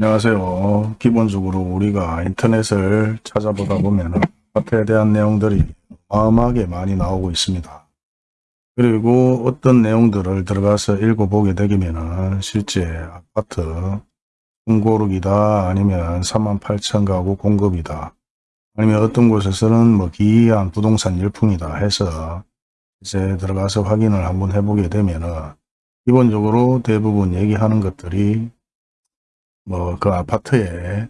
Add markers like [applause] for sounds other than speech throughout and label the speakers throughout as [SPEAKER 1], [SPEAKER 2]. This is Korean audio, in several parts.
[SPEAKER 1] 안녕하세요. 기본적으로 우리가 인터넷을 찾아보다 [laughs] 보면 아파트에 대한 내용들이 어마어마하게 많이 나오고 있습니다. 그리고 어떤 내용들을 들어가서 읽어보게 되면 실제 아파트 중고르기다 아니면 38,000 가구 공급이다 아니면 어떤 곳에서는 뭐 기이한 부동산 열풍이다 해서 이제 들어가서 확인을 한번 해보게 되면은 기본적으로 대부분 얘기하는 것들이 뭐 그 아파트에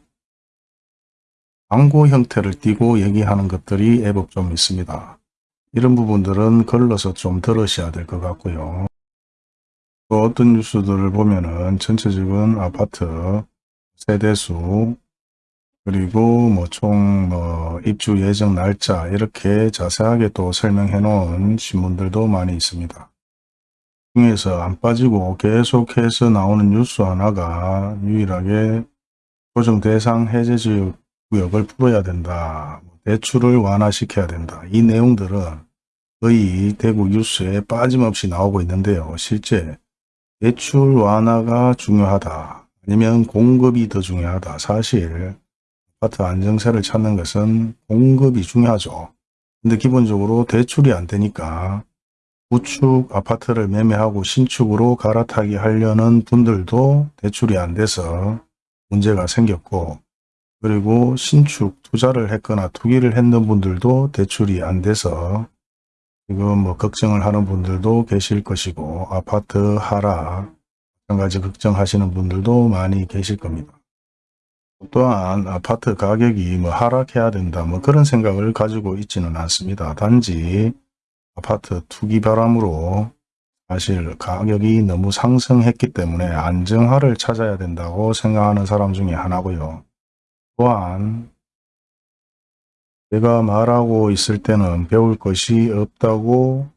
[SPEAKER 1] 광고 형태를 띠고 얘기하는 것들이 애법 좀 있습니다. 이런 부분들은 걸러서 좀 들으셔야 될 것 같고요. 또 어떤 뉴스들을 보면은 전체적인 아파트 세대수 그리고 뭐 총 뭐 입주 예정 날짜 이렇게 자세하게 또 설명해 놓은 신문들도 많이 있습니다. 중에서 안 빠지고 계속해서 나오는 뉴스 하나가 유일하게 조정 대상 해제 지역 구역을 풀어야 된다. 뭐 대출을 완화시켜야 된다. 이 내용들은 거의 대구 뉴스에 빠짐없이 나오고 있는데요. 실제 대출 완화가 중요하다. 아니면 공급이 더 중요하다. 사실 아파트 안정세를 찾는 것은 공급이 중요하죠. 근데 기본적으로 대출이 안 되니까 구축 아파트를 매매하고 신축으로 갈아타기 하려는 분들도 대출이 안 돼서 문제가 생겼고 그리고 신축 투자를 했거나 투기를 했는 분들도 대출이 안 돼서 지금 뭐 걱정을 하는 분들도 계실 것이고 아파트 하락 마찬가지 걱정하시는 분들도 많이 계실 겁니다. 또한 아파트 가격이 뭐 하락해야 된다 뭐 그런 생각을 가지고 있지는 않습니다. 단지 아파트 투기 바람으로 사실 가격이 너무 상승했기 때문에 안정화를 찾아야 된다고 생각하는 사람 중에 하나고요. 또한 제가 말하고 있을 때는 배울 것이 없다고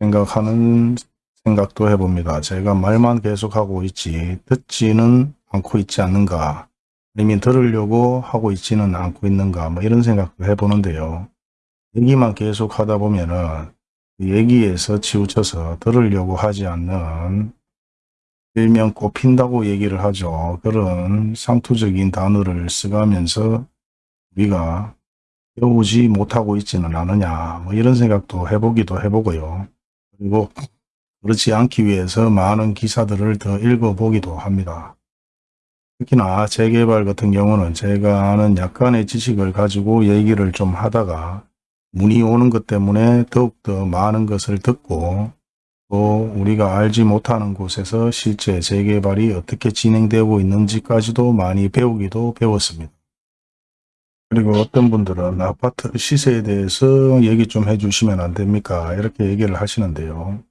[SPEAKER 1] 생각하는 생각도 해봅니다. 제가 말만 계속하고 있지 듣지는 않고 있지 않는가 아니면 들으려고 하고 있지는 않고 있는가 뭐 이런 생각도 해보는데요. 얘기만 계속 하다 보면은 얘기에서 치우쳐서 들으려고 하지 않는 일명 꼽힌다고 얘기를 하죠. 그런 상투적인 단어를 써가면서 우리가 배우지 못하고 있지는 않느냐 뭐 이런 생각도 해보기도 해보고요. 그리고 그렇지 않기 위해서 많은 기사들을 더 읽어보기도 합니다. 특히나 재개발 같은 경우는 제가 아는 약간의 지식을 가지고 얘기를 좀 하다가 문이 오는 것 때문에 더욱더 많은 것을 듣고 또 우리가 알지 못하는 곳에서 실제 재개발이 어떻게 진행되고 있는지까지도 많이 배우기도 배웠습니다. 그리고 어떤 분들은 아파트 시세에 대해서 얘기 좀 해주시면 안 됩니까? 이렇게 얘기를 하시는데요.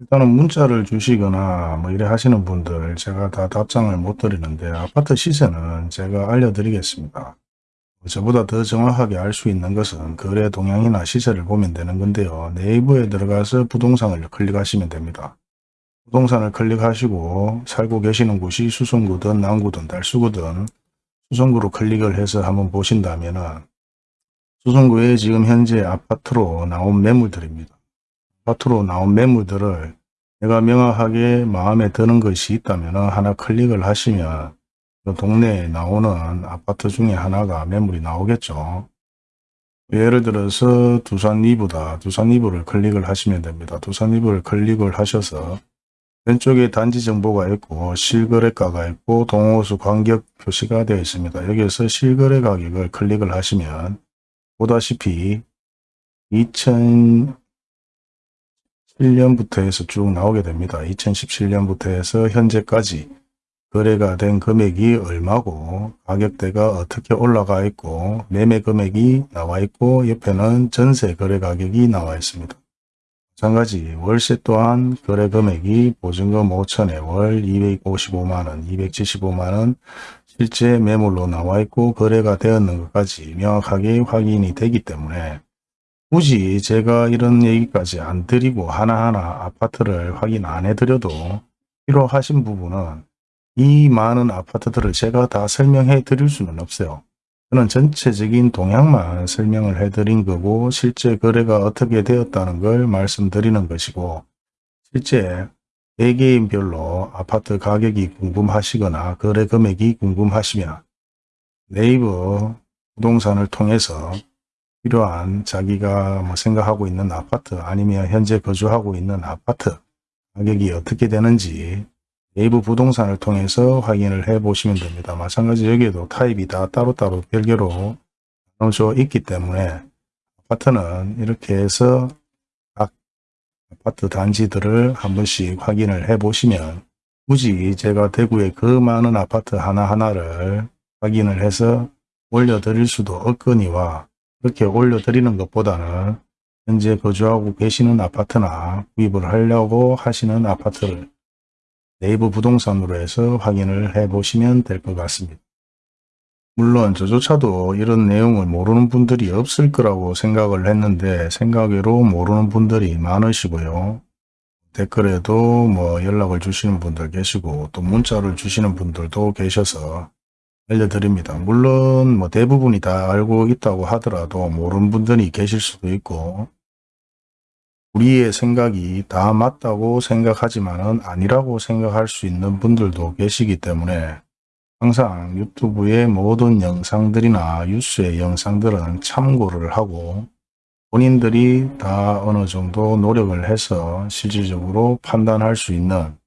[SPEAKER 1] 일단은 문자를 주시거나 뭐 이래 하시는 분들 제가 다 답장을 못 드리는데 아파트 시세는 제가 알려드리겠습니다. 저보다 더 정확하게 알 수 있는 것은 거래 동향이나 시세를 보면 되는 건데요. 네이버에 들어가서 부동산을 클릭하시면 됩니다. 부동산을 클릭하시고 살고 계시는 곳이 수성구든 남구든 달수구든 수성구로 클릭을 해서 한번 보신다면 수성구에 지금 현재 아파트로 나온 매물들입니다. 아파트로 나온 매물들을 내가 명확하게 마음에 드는 것이 있다면 하나 클릭을 하시면 그 동네에 나오는 아파트 중에 하나가 매물이 나오겠죠. 예를 들어서 두산 리브다. 두산 리브를 클릭을 하시면 됩니다. 두산 리브를 클릭을 하셔서 왼쪽에 단지 정보가 있고 실거래가가 있고 동호수 간격 표시가 되어 있습니다. 여기에서 실거래 가격을 클릭을 하시면 보다시피 2017년부터 해서 쭉 나오게 됩니다. 2017년부터 해서 현재까지 거래가 된 금액이 얼마고 가격대가 어떻게 올라가 있고 매매 금액이 나와 있고 옆에는 전세 거래 가격이 나와 있습니다. 마찬가지 월세 또한 거래 금액이 보증금 5천에 월 255만원, 275만원 실제 매물로 나와 있고 거래가 되었는 것까지 명확하게 확인이 되기 때문에 굳이 제가 이런 얘기까지 안 드리고 하나하나 아파트를 확인 안 해드려도 필요하신 부분은 이 많은 아파트들을 제가 다 설명해 드릴 수는 없어요. 저는 전체적인 동향만 설명을 해 드린 거고 실제 거래가 어떻게 되었다는 걸 말씀드리는 것이고 실제 개개인별로 아파트 가격이 궁금하시거나 거래 금액이 궁금하시면 네이버 부동산을 통해서 필요한 자기가 뭐 생각하고 있는 아파트 아니면 현재 거주하고 있는 아파트 가격이 어떻게 되는지 네이버 부동산을 통해서 확인을 해 보시면 됩니다. 마찬가지 여기에도 타입이 다 따로따로 별개로 나눠져 있기 때문에 아파트는 이렇게 해서 각 아파트 단지들을 한 번씩 확인을 해 보시면 굳이 제가 대구에 그 많은 아파트 하나하나를 확인을 해서 올려드릴 수도 없거니와 그렇게 올려드리는 것보다는 현재 거주하고 계시는 아파트나 구입을 하려고 하시는 아파트를 네이버 부동산으로 해서 확인을 해 보시면 될 것 같습니다. 물론 저조차도 이런 내용을 모르는 분들이 없을 거라고 생각을 했는데 생각외로 모르는 분들이 많으시고요. 댓글에도 뭐 연락을 주시는 분들 계시고 또 문자를 주시는 분들도 계셔서 알려드립니다. 물론 뭐 대부분이 다 알고 있다고 하더라도 모르는 분들이 계실 수도 있고 우리의 생각이 다 맞다고 생각하지만 은 아니라고 생각할 수 있는 분들도 계시기 때문에 항상 유튜브의 모든 영상들이나 뉴스의 영상들은 참고를 하고 본인들이 다 어느 정도 노력을 해서 실질적으로 판단할 수 있는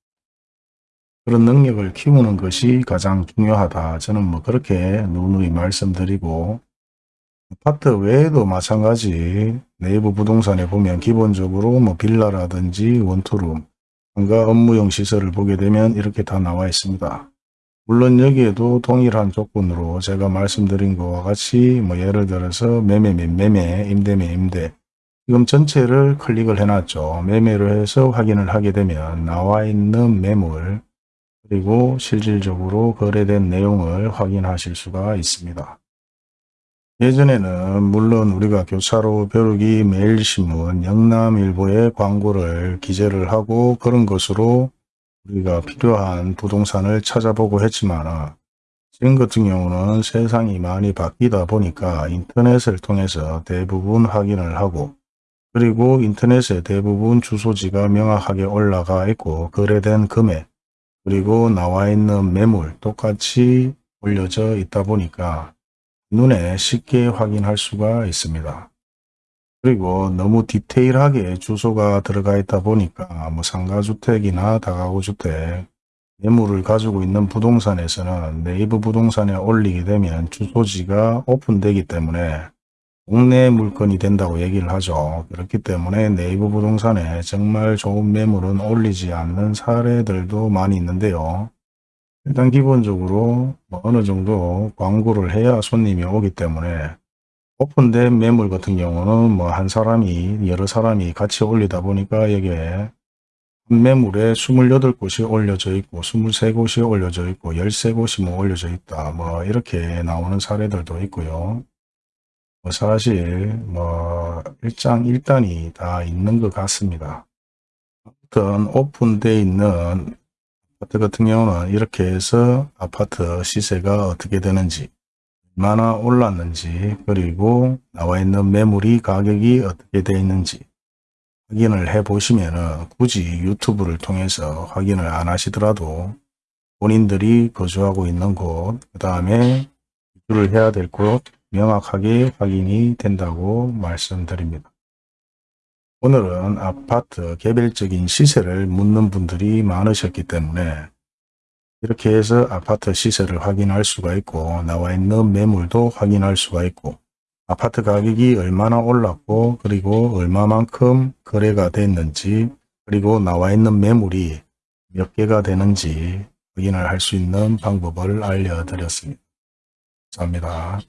[SPEAKER 1] 그런 능력을 키우는 것이 가장 중요하다. 저는 뭐 그렇게 누누이 말씀드리고 아파트 외에도 마찬가지 네이버 부동산에 보면 기본적으로 뭐 빌라라든지 원투룸, 상가 업무용 시설을 보게 되면 이렇게 다 나와 있습니다. 물론 여기에도 동일한 조건으로 제가 말씀드린 것과 같이 뭐 예를 들어서 매매 및 매매, 임대 및 임대 지금 전체를 클릭을 해놨죠. 매매로 해서 확인을 하게 되면 나와 있는 매물 그리고 실질적으로 거래된 내용을 확인하실 수가 있습니다. 예전에는 물론 우리가 교차로 벼룩이 매일신문 영남일보의 광고를 기재를 하고 그런 것으로 우리가 필요한 부동산을 찾아보고 했지만 지금 같은 경우는 세상이 많이 바뀌다 보니까 인터넷을 통해서 대부분 확인을 하고 그리고 인터넷에 대부분 주소지가 명확하게 올라가 있고 거래된 금액 그리고 나와 있는 매물 똑같이 올려져 있다 보니까 눈에 쉽게 확인할 수가 있습니다. 그리고 너무 디테일하게 주소가 들어가 있다 보니까 뭐 상가주택이나 다가구주택 매물을 가지고 있는 부동산에서는 네이버 부동산에 올리게 되면 주소지가 오픈되기 때문에 동네 물건이 된다고 얘기를 하죠. 그렇기 때문에 네이버 부동산에 정말 좋은 매물은 올리지 않는 사례들도 많이 있는데요. 일단 기본적으로 뭐 어느 정도 광고를 해야 손님이 오기 때문에 오픈된 매물 같은 경우는 뭐 한 사람이 여러 사람이 같이 올리다 보니까 여기에 한 매물에 28곳이 올려져 있고 23곳이 올려져 있고 13곳이 뭐 올려져 있다 뭐 이렇게 나오는 사례들도 있고요. 뭐 사실 뭐 일장 일단이 다 있는 것 같습니다. 아무튼 오픈되어 있는 아파트 같은 경우는 이렇게 해서 아파트 시세가 어떻게 되는지 얼마나 올랐는지 그리고 나와 있는 매물이 가격이 어떻게 되어 있는지 확인을 해 보시면 굳이 유튜브를 통해서 확인을 안 하시더라도 본인들이 거주하고 있는 곳, 그 다음에 입주를 해야 될 곳 명확하게 확인이 된다고 말씀드립니다. 오늘은 아파트 개별적인 시세를 묻는 분들이 많으셨기 때문에 이렇게 해서 아파트 시세를 확인할 수가 있고 나와 있는 매물도 확인할 수가 있고 아파트 가격이 얼마나 올랐고 그리고 얼마만큼 거래가 됐는지 그리고 나와 있는 매물이 몇 개가 되는지 확인을 할 수 있는 방법을 알려드렸습니다. 감사합니다.